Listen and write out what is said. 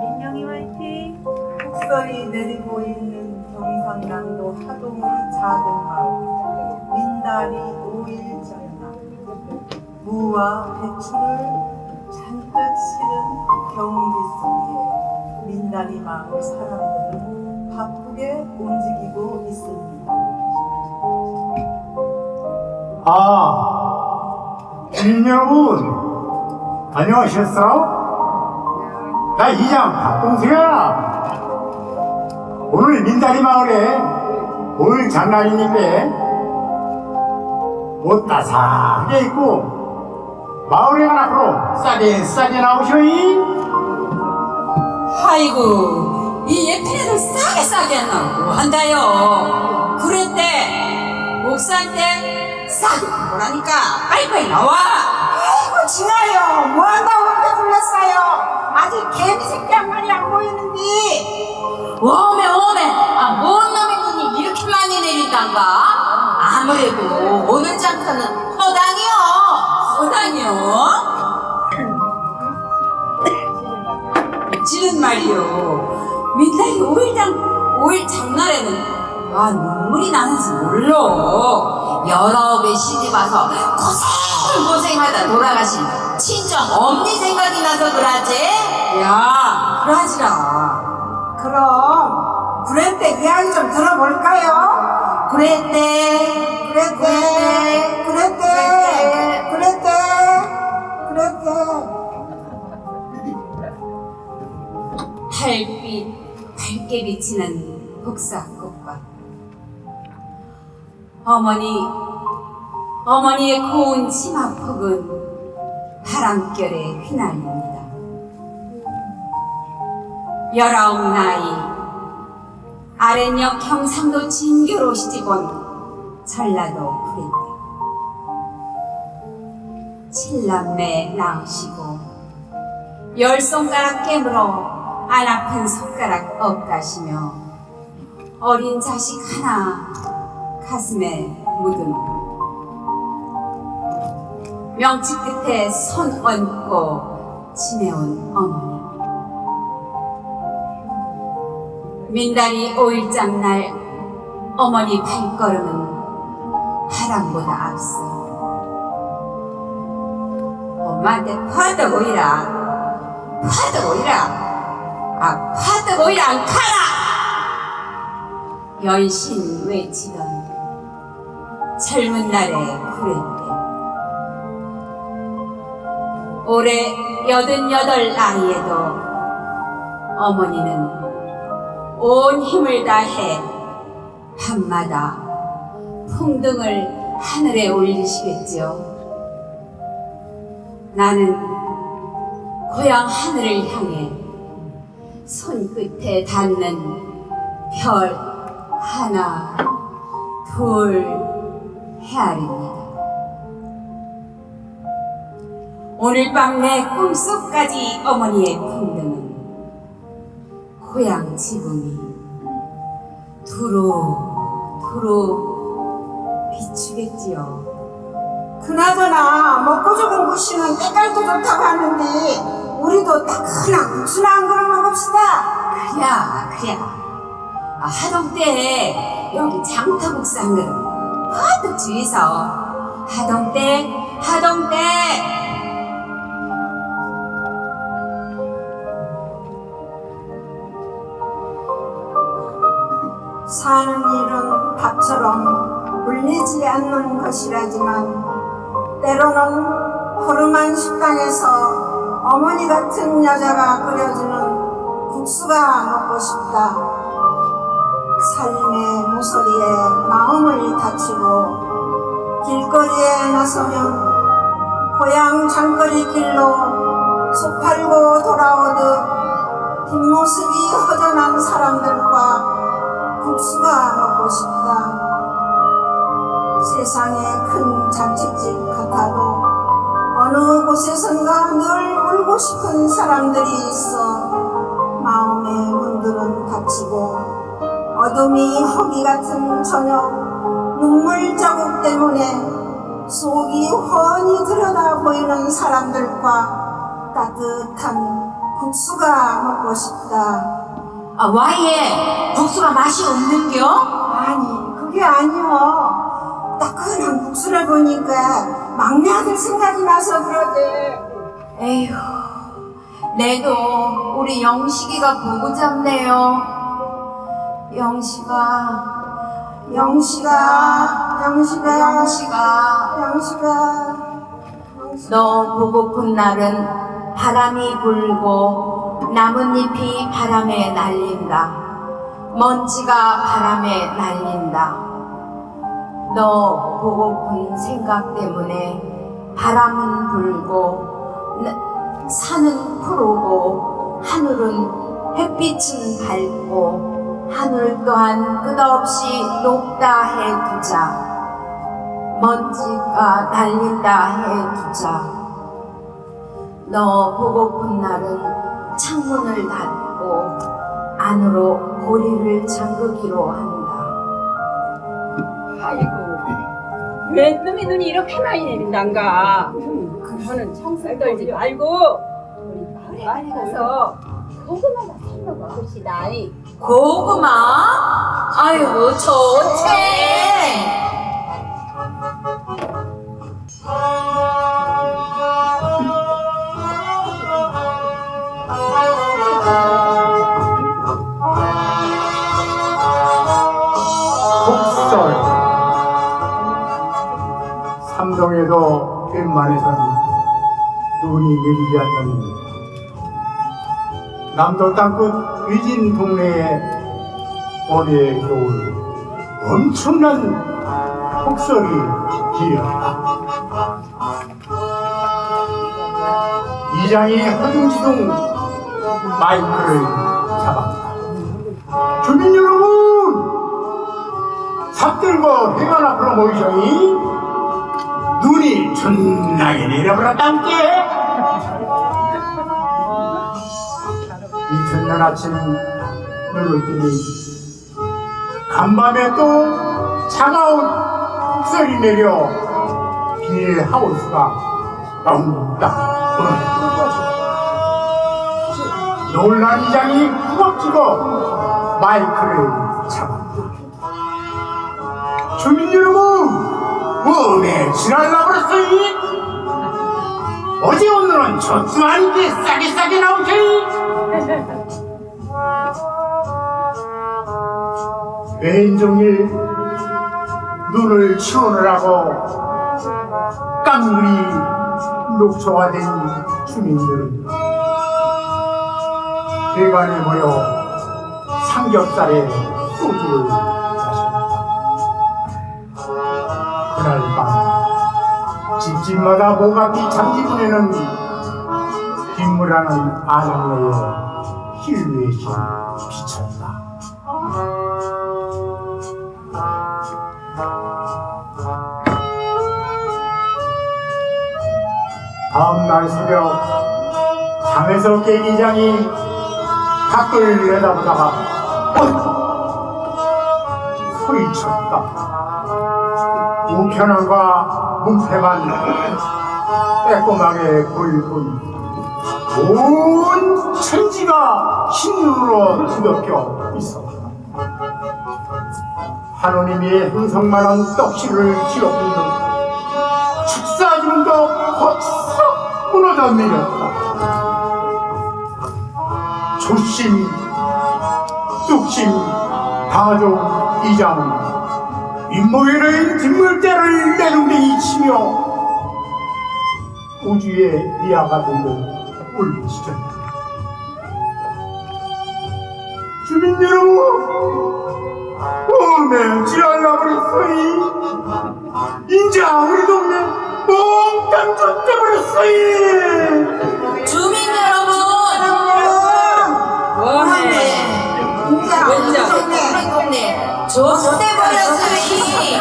민영이 화이팅! 폭설이 내리고 있는 경상남도 하동의 작은 마을 민다리 오일 전나 무와 배추를 잔뜩 실은 경운기 속에 민다리 마을 사람들은 바쁘게 움직이고 있습니다. 아, 여러분, 안녕하셨어요? 나 이장 박동수야. 오늘 민다리 마을에 오늘 장날이니까 옷 따스하게 입고 마을에 앞으로 싸게 싸게 나오셔이. 아이고 이 애들 싸게 싸게 나고 한다요 그랬대 옥상 때 싸게 보라니까 빨리빨리 나와. 아이고 진아요. 뭐한다고 그렇게 불렀어요? 아직 개미 새끼 한 마리 안 보이는데. 오메 오메. 아뭔 놈의 눈이 이렇게 많이 내린단가? 아무래도 오늘 장터는 허당이요. 허당이요. 지는 말이요. 민달이 오일 장 오일 장날에는 아 눈물이 나는지 몰라 여러 배 시집 와서 고생 고생하다 돌아가신 친정 엄니 생각이 나서 그러지? 야 그러지라. 그럼 그랬대. 이야기 좀 들어볼까요? 그랬대. 그랬대. 그랬대. 그랬대. 그랬대. 달빛 밝게 비치는 복사꽃밭 어머니 어머니의 고운 치마폭은 바람결에 휘날립니다. 열아홉 나이 아랫역 경상도 진교로 시집온 전라도 구례댁 칠남매 낳으시고 열 손가락 깨물어 안 아픈 손가락 없다시며 어린 자식 하나 가슴에 묻은 명치 끝에 손 얹고 지내온 어머니. 민다리 오일장 날 어머니 발걸음은 바람보다 앞서. 엄마한테 파도 보이라 파도 보이라 아 파도 보이라 안 카라 연신 외치던 젊은 날의 구레때 올해 여든여덟 나이에도 어머니는 온 힘을 다해 밤마다 풍등을 하늘에 올리시겠지요. 나는 고향 하늘을 향해 손끝에 닿는 별 하나, 둘 헤아립니다. 오늘 밤 내 꿈속까지 어머니의 풍등은 고향 지붕이 두루 두루 비추겠지요. 그나저나 먹고 죽은 구씨는 때깔도 좋다고 하는데 우리도 따끈한 국수나 한 그릇 먹읍시다 그랴 그랴 아, 하동 때 여기 장터국수 한 그릇 퍼뜩 주이서 하동 때 하동 때 사는 일은 밥처럼 물리지 않는 것이라지만 때로는 허름한 식당에서 어머니 같은 여자가 끓여주는 국수가 먹고 싶다. 삶의 모서리에 마음을 다치고 길거리에 나서면 고향 장거리 길로 소 팔고 돌아오듯 뒷모습이 허전한 사람들과 국수가 먹고 싶다. 세상에 큰 잔치집 같아도 어느 곳에선가 늘 울고 싶은 사람들이 있어 마음의 문들은 닫히고 어둠이 허기 같은 저녁 눈물 자국 때문에 속이 훤히 들여다 보이는 사람들과 따뜻한 국수가 먹고 싶다. 아, 와이에 국수가 맛이 없는겨? 아니, 그게 아니요. 따끈한 국수를 보니까 막내 아들 생각이 나서 그러지. 에휴, 내도 우리 영식이가 보고 잡네요. 영식아, 영식아, 영식아, 영식아, 영식아. 너 보고픈 날은 바람이 불고 나뭇잎이 바람에 날린다. 먼지가 바람에 날린다. 너 보고픈 생각 때문에 바람은 불고 나- 산은 푸르고 하늘은 햇빛은 밝고 하늘 또한 끝없이 높다 해두자. 먼지가 날린다 해두자. 너 보고픈 날은 창문을 닫고 안으로 고리를 잠그기로 한다. 아이고 왜 놈의 눈이 이렇게 많이 내린단가 그거는 청소 떨지 말고 우리 마을에 가서 고구마나 삶아 먹읍시다 이. 고구마? 아이고 좋지. 폭설 삼동에도 웬만해선 눈이 내리지 않는 남도 땅끝 위진 동네에 올해 겨울 엄청난 폭설이 길었다. 이장이 허둥지둥 마이크를 잡았다. 주민 여러분! 삽들고 해관 앞으로 모이셔니 눈이 존나게 내려버렸단께 이튿날 아침 눈을 뜨니 간밤에 또 차가운 폭설이 내려 비닐하우스가 엉딱 무너졌다 놀란 이장이 후박지고 마이크를 잡았다 주민 여러분, 웜에 지랄나버렸어이? 어제 오늘은 저주한 게 싸게 싸게 나오셔 이? 왼종일 눈을 치우느라고 깡그리 녹초가 된 주민들은 대관에 모여 삼겹살에 소주를 마셨다. 그날 밤 집집마다 모가기 장지분에는 빗물하는 아낙네의 비쳤다. 다음날 새벽 잠에서 깬 이장이 밖을 내다보다가 어이구 소리쳤다. 우편함과 문패만 빼꼼하게 보이고 온 천지가 흰눈으로 뒤덮여 있었다. 하느님이 행성만한 떡실을 듯 축사지문도 무너져 내렸다. 조심, 뚝심, 다족, 이장, 인모회의 뒷물대를 내눈에 치며 우주의 미아가 된듯 울부짖었다. 주민 여러분, 오메 지랄나버렸어이. 인자 우리 동네 몽땅. 주민 여러분, 조수대 버렸으니